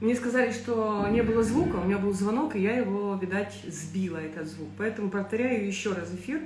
Мне сказали, что не было звука, у меня был звонок, и я его, видать, сбила, этот звук. Поэтому повторяю еще раз эфир.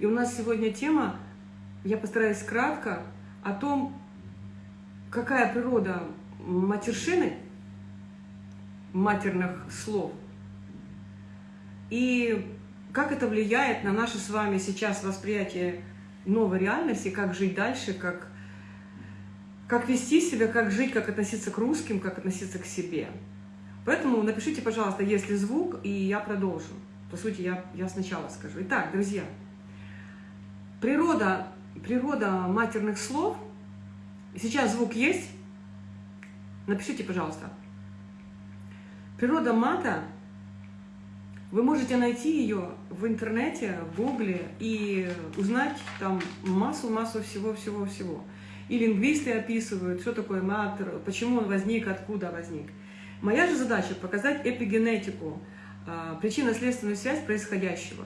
И у нас сегодня тема, я постараюсь кратко, о том, какая природа матершины, матерных слов, и как это влияет на наше с вами сейчас восприятие новой реальности, как жить дальше, как как вести себя, как жить, как относиться к русским, как относиться к себе. Поэтому напишите, пожалуйста, есть ли звук, и я продолжу. По сути, я, я сначала скажу. Итак, друзья, природа, природа матерных слов. Сейчас звук есть? Напишите, пожалуйста. Природа мата, вы можете найти ее в интернете, в гугле и узнать там массу-массу всего-всего-всего. И лингвисты описывают, что такое мат, почему он возник, откуда возник. Моя же задача – показать эпигенетику, а, причинно-следственную связь происходящего.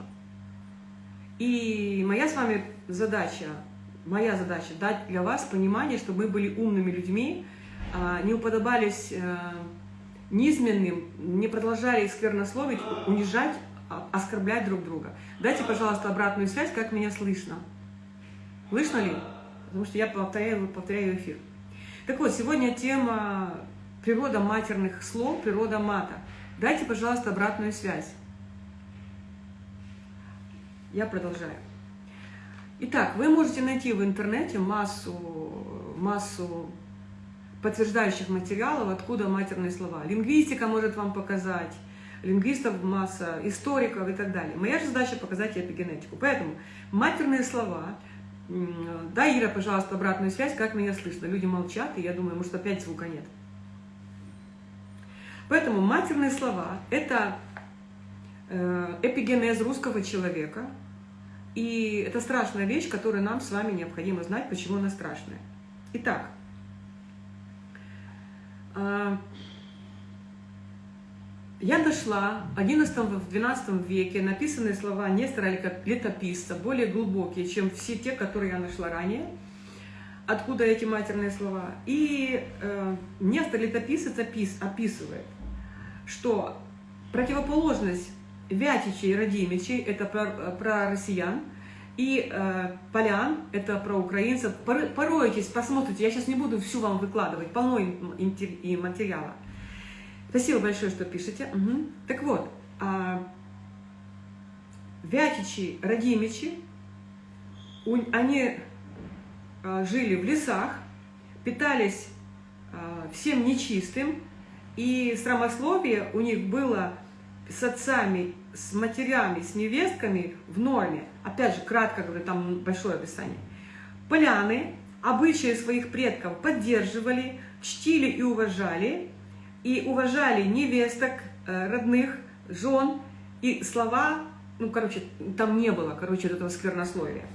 И моя с вами задача, моя задача – дать для вас понимание, чтобы мы были умными людьми, а, не уподобались э, низменным, не продолжали сквернословить, унижать, а, оскорблять друг друга. Дайте, пожалуйста, обратную связь, как меня слышно. Слышно ли? Потому что я повторяю, повторяю эфир. Так вот, сегодня тема природа матерных слов, природа мата. Дайте, пожалуйста, обратную связь. Я продолжаю. Итак, вы можете найти в интернете массу, массу подтверждающих материалов, откуда матерные слова. Лингвистика может вам показать, лингвистов масса, историков и так далее. Моя же задача показать эпигенетику. Поэтому матерные слова да, Ира, пожалуйста, обратную связь, как меня слышно. Люди молчат, и я думаю, может, опять звука нет. Поэтому матерные слова – это э, эпигенез русского человека, и это страшная вещь, которую нам с вами необходимо знать, почему она страшная. Итак, а, я нашла в XI-XII веке написанные слова Нестора Летописца, более глубокие, чем все те, которые я нашла ранее. Откуда эти матерные слова? И э, Нестор Летописец опис, описывает, что противоположность Вятичей и Радимичей – это про, про россиян, и э, полян – это про украинцев. Поройтесь, посмотрите, я сейчас не буду всю вам выкладывать, полно и материала. Спасибо большое, что пишете. Угу. Так вот, а, Вятичи, Радимичи, у, они а, жили в лесах, питались а, всем нечистым, и срамословие у них было с отцами, с матерями, с невестками в норме. Опять же, кратко говорю, там большое описание. Поляны обычаи своих предков поддерживали, чтили и уважали, и уважали невесток, э, родных, жен, и слова, ну, короче, там не было, короче, этого сквернословия.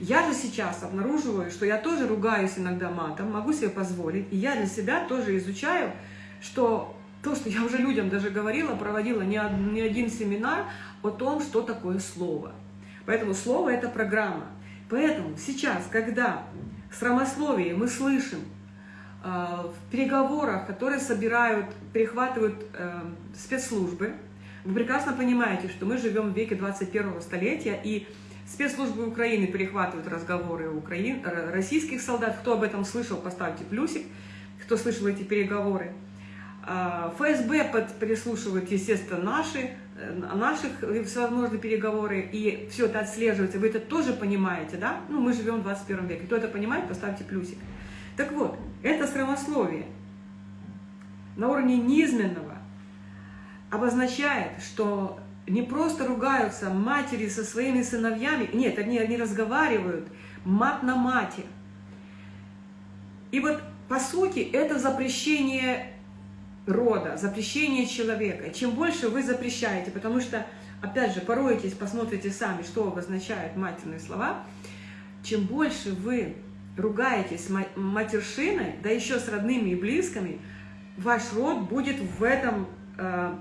Я же сейчас обнаруживаю, что я тоже ругаюсь иногда матом, могу себе позволить, и я для себя тоже изучаю, что то, что я уже людям даже говорила, проводила не один семинар о том, что такое слово. Поэтому слово – это программа. Поэтому сейчас, когда в срамословии мы слышим в переговорах, которые собирают, перехватывают э, спецслужбы. Вы прекрасно понимаете, что мы живем в веке 21 столетия, и спецслужбы Украины перехватывают разговоры украин, российских солдат. Кто об этом слышал, поставьте плюсик, кто слышал эти переговоры. А, ФСБ под, переслушивает, естественно, наши, э, наших всевозможные переговоры, и все это отслеживается. Вы это тоже понимаете, да? Ну, мы живем в 21 веке. Кто это понимает, поставьте плюсик. Так вот, это срамословие на уровне низменного обозначает, что не просто ругаются матери со своими сыновьями, нет, они, они разговаривают мат на мате. И вот, по сути, это запрещение рода, запрещение человека. Чем больше вы запрещаете, потому что, опять же, поройтесь, посмотрите сами, что обозначают матерные слова, чем больше вы ругаетесь матершиной, да еще с родными и близкими, ваш род будет в этом, э,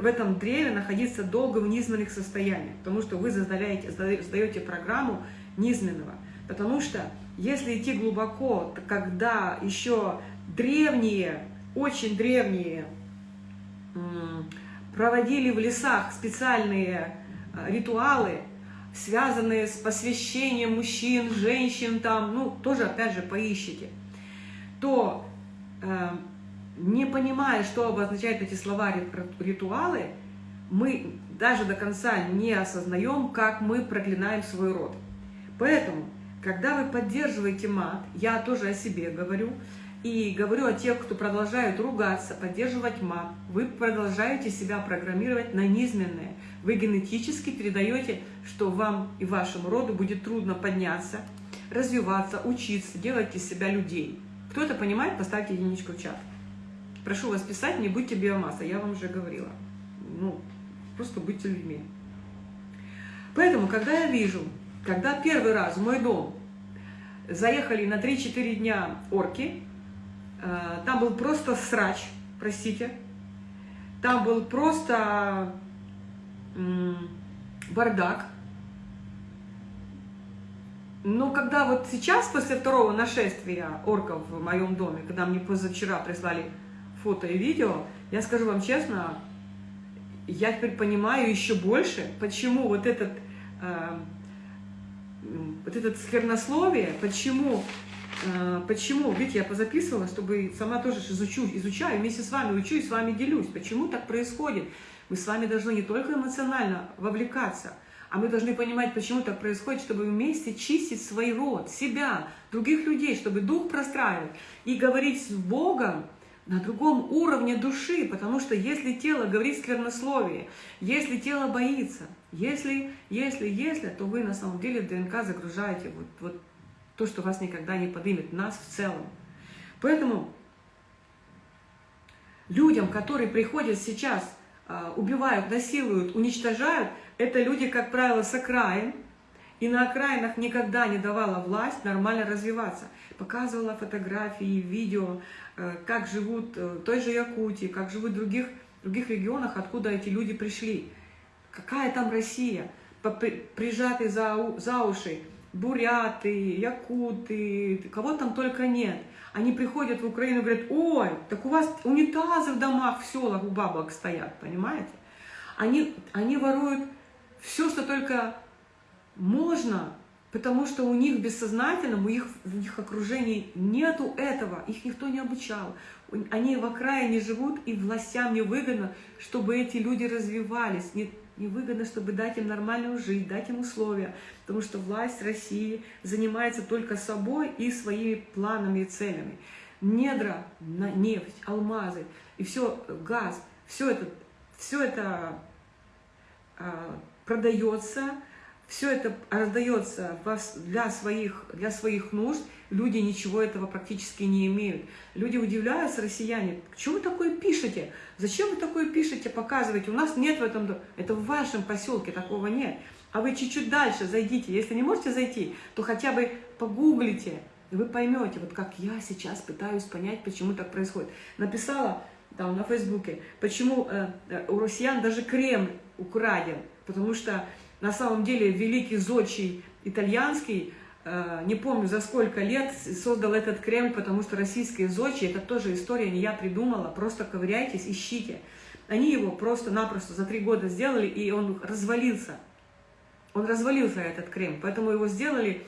в этом древе находиться долго в низменных состояниях, потому что вы задаете, создаете программу низменного. Потому что если идти глубоко, когда еще древние очень древние проводили в лесах специальные э, ритуалы, связанные с посвящением мужчин, женщин, там, ну, тоже, опять же, поищите, то, э, не понимая, что обозначают эти слова ритуалы, мы даже до конца не осознаем, как мы проклинаем свой род. Поэтому, когда вы поддерживаете мат, я тоже о себе говорю, и говорю о тех, кто продолжают ругаться, поддерживать мат, вы продолжаете себя программировать на низменное. Вы генетически передаете, что вам и вашему роду будет трудно подняться, развиваться, учиться, делать из себя людей. Кто это понимает, поставьте единичку в чат. Прошу вас писать, не будьте биомасса, я вам уже говорила. Ну, просто будьте людьми. Поэтому, когда я вижу, когда первый раз в мой дом заехали на 3-4 дня орки, там был просто срач, простите, там был просто бардак. Но когда вот сейчас, после второго нашествия орков в моем доме, когда мне позавчера прислали фото и видео, я скажу вам честно, я теперь понимаю еще больше, почему вот этот, э, вот этот сквернословие, почему, э, почему, видите, я позаписывала, чтобы сама тоже изучу, изучаю, вместе с вами учу и с вами делюсь, почему так происходит. Мы с вами должны не только эмоционально вовлекаться, а мы должны понимать, почему так происходит, чтобы вместе чистить свой род, себя, других людей, чтобы дух простраивать и говорить с Богом, на другом уровне души, потому что если тело говорит сквернословие, если тело боится, если, если, если, то вы на самом деле в ДНК загружаете вот, вот то, что вас никогда не поднимет, нас в целом. Поэтому людям, которые приходят сейчас, а, убивают, насилуют, уничтожают, это люди, как правило, с окраин, и на окраинах никогда не давала власть нормально развиваться. Показывала фотографии, видео, э, как живут э, в той же Якутии, как живут в других, других регионах, откуда эти люди пришли. Какая там Россия? Прижаты за, за уши буряты, якуты, кого там только нет. Они приходят в Украину и говорят, ой, так у вас унитазы в домах, в селах у бабок стоят, понимаете? Они, они воруют все, что только можно, потому что у них бессознательном, у них, в их окружении нету этого, их никто не обучал. Они в окраине живут, и властям не выгодно, чтобы эти люди развивались, не выгодно, чтобы дать им нормальную жизнь, дать им условия, потому что власть России занимается только собой и своими планами и целями. Недра, нефть, алмазы и все, газ, все это, все это а, продается, все это раздается для своих, для своих нужд, люди ничего этого практически не имеют. Люди удивляются, россияне, что вы такое пишете? Зачем вы такое пишете, показываете? У нас нет в этом, это в вашем поселке, такого нет. А вы чуть-чуть дальше зайдите. Если не можете зайти, то хотя бы погуглите, и вы поймете, вот как я сейчас пытаюсь понять, почему так происходит. Написала там на Фейсбуке, почему э, э у россиян даже Кремль украден, потому что на самом деле великий зодчий итальянский, э, не помню за сколько лет, создал этот Кремль, потому что российские зодчи, это тоже история, не я придумала, просто ковыряйтесь, ищите. Они его просто-напросто за три года сделали, и он развалился. Он развалился, этот Кремль, поэтому его сделали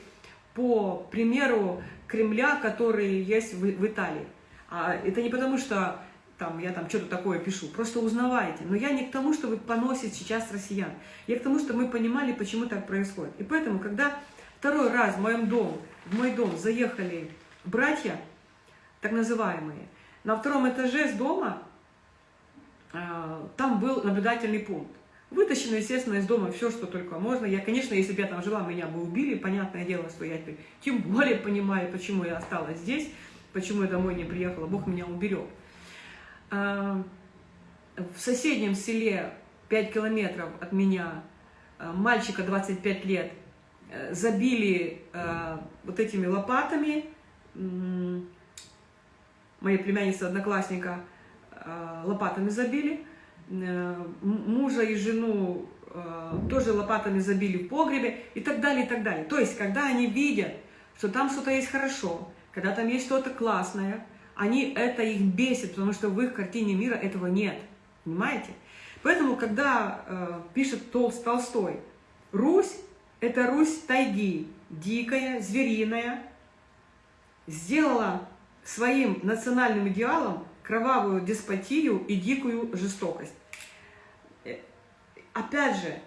по примеру Кремля, который есть в, в Италии. А это не потому, что там, я там что-то такое пишу, просто узнавайте. Но я не к тому, чтобы поносить сейчас россиян. Я к тому, чтобы мы понимали, почему так происходит. И поэтому, когда второй раз в моем дом, в мой дом заехали братья, так называемые, на втором этаже с дома э, там был наблюдательный пункт. Вытащено, естественно, из дома все, что только можно. Я, конечно, если бы я там жила, меня бы убили. Понятное дело, что я теперь тем более понимаю, почему я осталась здесь, почему я домой не приехала. Бог меня уберег. А, в соседнем селе 5 километров от меня а, мальчика 25 лет э, забили а, вот этими лопатами, моей племянницы одноклассника лопатами забили, мужа и жену тоже лопатами забили в погребе и так далее, и так далее. То есть, когда они видят, что там что-то есть хорошо, когда там есть что-то классное, они это их бесит, потому что в их картине мира этого нет. Понимаете? Поэтому, когда э, пишет Толст, Толстой, Русь – это Русь тайги, дикая, звериная, сделала своим национальным идеалом кровавую деспотию и дикую жестокость. Э, опять же,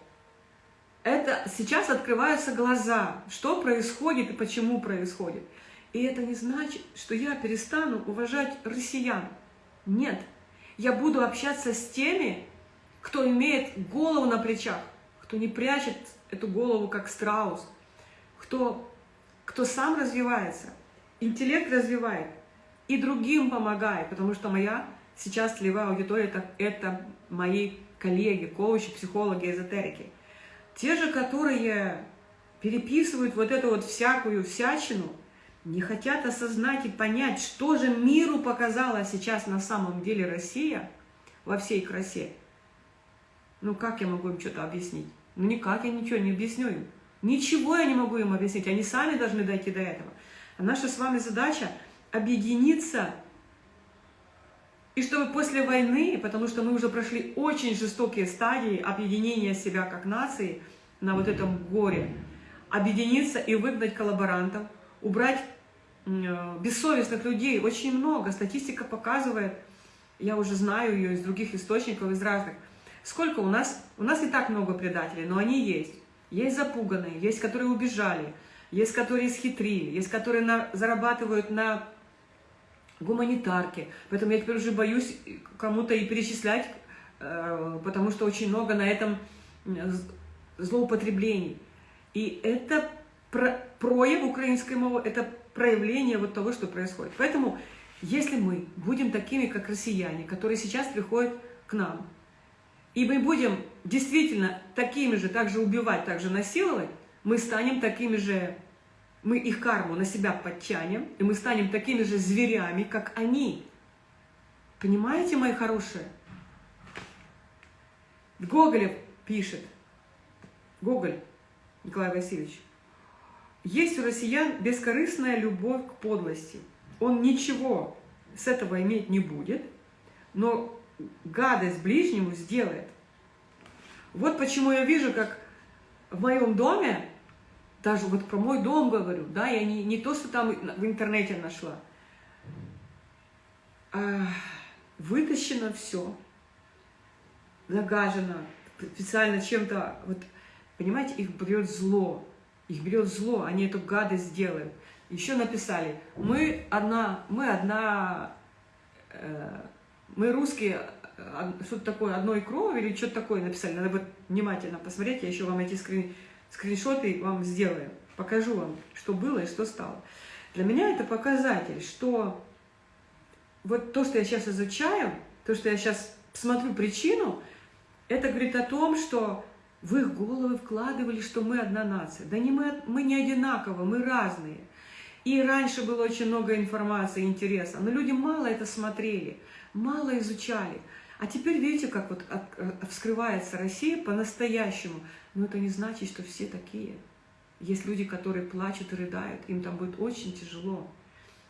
это сейчас открываются глаза, что происходит и почему происходит. И это не значит, что я перестану уважать россиян. Нет, я буду общаться с теми, кто имеет голову на плечах, кто не прячет эту голову как страус, кто, кто сам развивается, интеллект развивает и другим помогает, потому что моя сейчас целевая аудитория это, это мои коллеги, коучи, психологи, эзотерики. Те же, которые переписывают вот эту вот всякую всячину, не хотят осознать и понять, что же миру показала сейчас на самом деле Россия во всей красе. Ну как я могу им что-то объяснить? Ну никак я ничего не объясню им. Ничего я не могу им объяснить, они сами должны дойти до этого. А наша с вами задача объединиться, и чтобы после войны, потому что мы уже прошли очень жестокие стадии объединения себя как нации на вот этом горе, объединиться и выгнать коллаборантов, убрать бессовестных людей. Очень много. Статистика показывает, я уже знаю ее из других источников, из разных. Сколько у нас? У нас не так много предателей, но они есть. Есть запуганные, есть, которые убежали, есть, которые схитрили, есть, которые на, зарабатывают на гуманитарке. Поэтому я теперь уже боюсь кому-то и перечислять, э, потому что очень много на этом злоупотреблений. И это про, прояв украинской мовы, это проявление вот того, что происходит. Поэтому, если мы будем такими, как россияне, которые сейчас приходят к нам, и мы будем действительно такими же, также убивать, также насиловать, мы станем такими же мы их карму на себя подтянем, и мы станем такими же зверями, как они. Понимаете, мои хорошие? Гоголев пишет, Гоголь Николай Васильевич, есть у россиян бескорыстная любовь к подлости. Он ничего с этого иметь не будет, но гадость ближнему сделает. Вот почему я вижу, как в моем доме даже вот про мой дом говорю, да, я не, не то, что там в интернете нашла. А, вытащено все, загажено, специально чем-то, вот, понимаете, их берет зло, их берет зло, они эту гадость делают. Еще написали, мы одна, мы одна, э, мы русские, что-то такое, одной крови или что-то такое написали, надо вот внимательно посмотреть, я еще вам эти скрин, скриншоты вам сделаю, покажу вам, что было и что стало. Для меня это показатель, что вот то, что я сейчас изучаю, то, что я сейчас смотрю причину, это говорит о том, что в их головы вкладывали, что мы одна нация. Да не мы, мы не одинаково, мы разные. И раньше было очень много информации, интереса, но люди мало это смотрели, мало изучали. А теперь видите, как вот вскрывается Россия по-настоящему. Но это не значит, что все такие. Есть люди, которые плачут и рыдают, им там будет очень тяжело.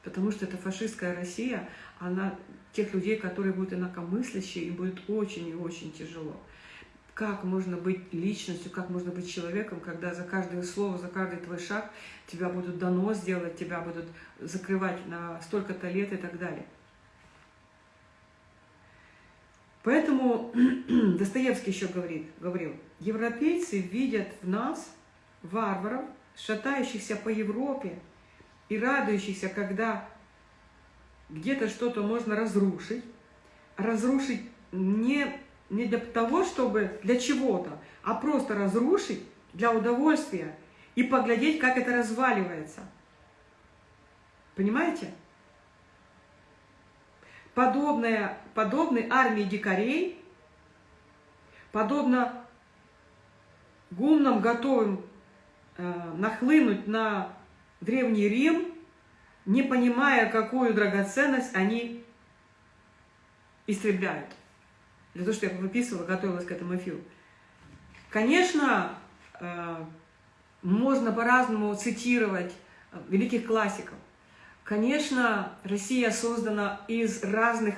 Потому что это фашистская Россия, она тех людей, которые будут инакомыслящие, им будет очень и очень тяжело. Как можно быть личностью, как можно быть человеком, когда за каждое слово, за каждый твой шаг тебя будут донос делать, тебя будут закрывать на столько-то лет и так далее. Поэтому Достоевский еще говорит, говорил, европейцы видят в нас варваров, шатающихся по Европе и радующихся, когда где-то что-то можно разрушить. Разрушить не, не для того, чтобы для чего-то, а просто разрушить для удовольствия и поглядеть, как это разваливается. Понимаете? подобная, подобной армии дикарей, подобно гумнам, готовым э, нахлынуть на Древний Рим, не понимая, какую драгоценность они истребляют. Для того, что я выписывала, готовилась к этому эфиру. Конечно, э, можно по-разному цитировать великих классиков. Конечно, Россия создана из разных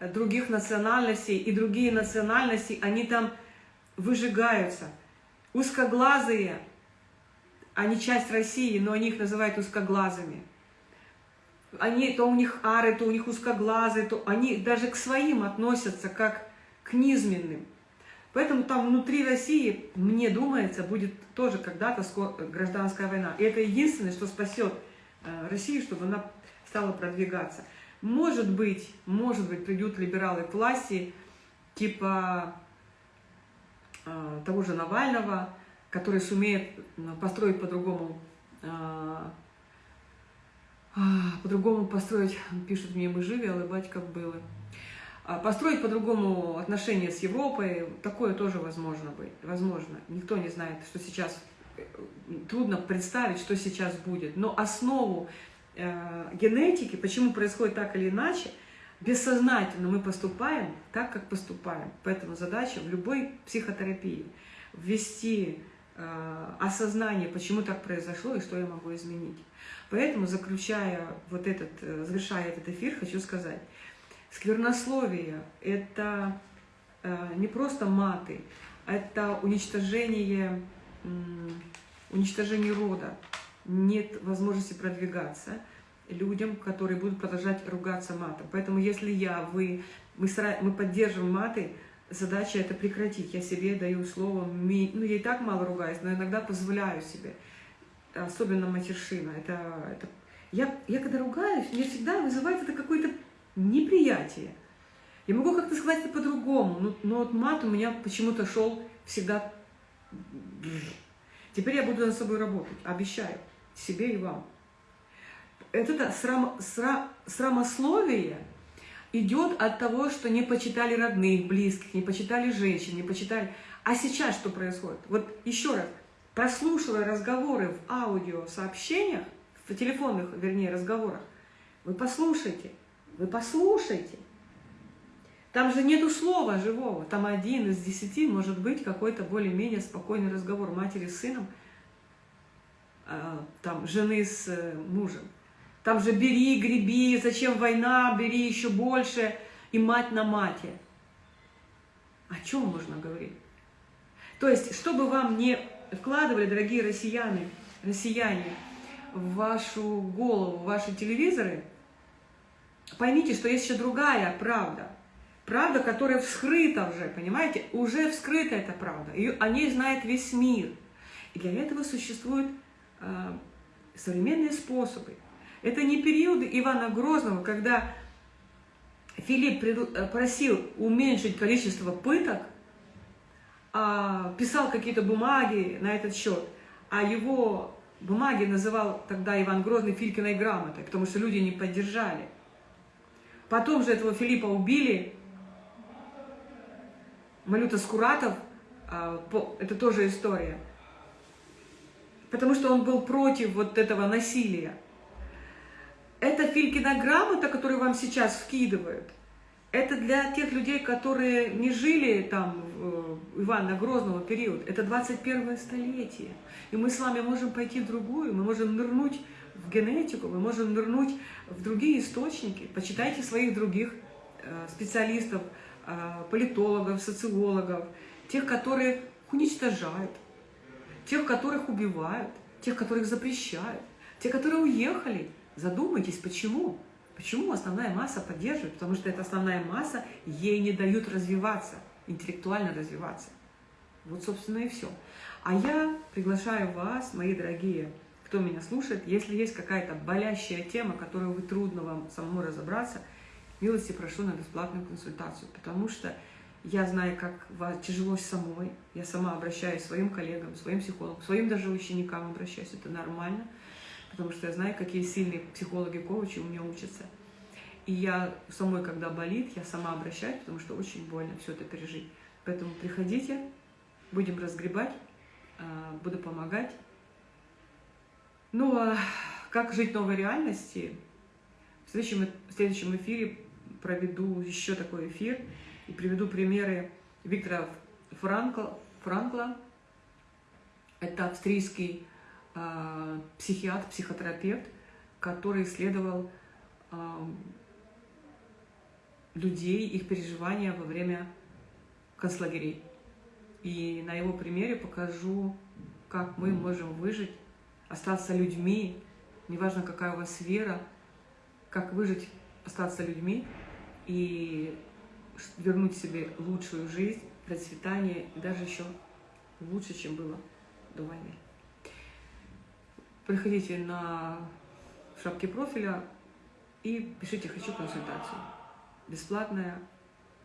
других национальностей, и другие национальности, они там выжигаются. Узкоглазые, они часть России, но они их называют узкоглазыми. Они, то у них ары, то у них узкоглазые, то они даже к своим относятся как к низменным. Поэтому там внутри России, мне думается, будет тоже когда-то гражданская война. И это единственное, что спасет э, Россию, чтобы она стала продвигаться. Может быть, может быть, придут либералы к власти, типа э, того же Навального, который сумеет э, построить по-другому, э, э, по-другому построить, пишут мне, мы живы, але батька было. А построить по-другому отношения с Европой, такое тоже возможно быть, возможно. Никто не знает, что сейчас, э, трудно представить, что сейчас будет. Но основу Э, генетики, почему происходит так или иначе, бессознательно мы поступаем так, как поступаем. Поэтому задача в любой психотерапии ввести э, осознание, почему так произошло и что я могу изменить. Поэтому, заключая вот этот, э, завершая этот эфир, хочу сказать, сквернословие – это э, не просто маты, это уничтожение, уничтожение рода, нет возможности продвигаться людям, которые будут продолжать ругаться матом. Поэтому если я, вы, мы, мы поддерживаем маты, задача это прекратить. Я себе даю слово, ну я и так мало ругаюсь, но иногда позволяю себе, особенно матершина. Это, это... Я, я когда ругаюсь, мне всегда вызывает это какое-то неприятие. Я могу как-то сказать это по-другому, но, но вот мат у меня почему-то шел всегда... Теперь я буду над собой работать, обещаю себе и вам. Это срам, срам, срамословие идет от того, что не почитали родных, близких, не почитали женщин, не почитали... А сейчас что происходит? Вот еще раз, прослушивая разговоры в аудиосообщениях, в телефонных, вернее, разговорах, вы послушайте, вы послушайте. Там же нету слова живого, там один из десяти может быть какой-то более-менее спокойный разговор матери с сыном – а, там, жены с э, мужем. Там же бери, греби, зачем война, бери еще больше, и мать на мате. О чем можно говорить? То есть, чтобы вам не вкладывали, дорогие россияне, россияне, в вашу голову, в ваши телевизоры, поймите, что есть еще другая правда. Правда, которая вскрыта уже, понимаете? Уже вскрыта эта правда. Ее, о ней знает весь мир. И для этого существует Э, современные способы. Это не периоды Ивана Грозного, когда Филипп э, просил уменьшить количество пыток, а писал какие-то бумаги на этот счет, а его бумаги называл тогда Иван Грозный Филькиной грамотой, потому что люди не поддержали. Потом же этого Филиппа убили, Малюта Скуратов, а, это тоже история – потому что он был против вот этого насилия. Это Филькина грамота, которую вам сейчас вкидывают, это для тех людей, которые не жили там в Ивана Грозного период. Это 21 столетие. И мы с вами можем пойти в другую, мы можем нырнуть в генетику, мы можем нырнуть в другие источники. Почитайте своих других э, специалистов, э, политологов, социологов, тех, которые уничтожают, тех, которых убивают, тех, которых запрещают, те, которые уехали. Задумайтесь, почему? Почему основная масса поддерживает? Потому что эта основная масса, ей не дают развиваться, интеллектуально развиваться. Вот, собственно, и все. А я приглашаю вас, мои дорогие, кто меня слушает, если есть какая-то болящая тема, которую вы трудно вам самому разобраться, милости прошу на бесплатную консультацию, потому что я знаю, как тяжело самой. Я сама обращаюсь своим коллегам, своим психологам, своим даже ученикам обращаюсь. Это нормально, потому что я знаю, какие сильные психологи-коучи у меня учатся. И я самой, когда болит, я сама обращаюсь, потому что очень больно все это пережить. Поэтому приходите, будем разгребать, а, буду помогать. Ну, а как жить в новой реальности? В следующем, в следующем эфире проведу еще такой эфир – и приведу примеры Виктора Франкла. Франкла. Это австрийский э, психиатр, психотерапевт, который исследовал людей, их переживания во время концлагерей. И на его примере покажу, как мы можем выжить, остаться людьми, неважно какая у вас вера, как выжить, остаться людьми и вернуть себе лучшую жизнь, процветание даже еще лучше, чем было до войны. Приходите на шапки профиля и пишите «Хочу консультацию». Бесплатная.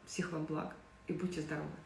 Всех вам благ и будьте здоровы!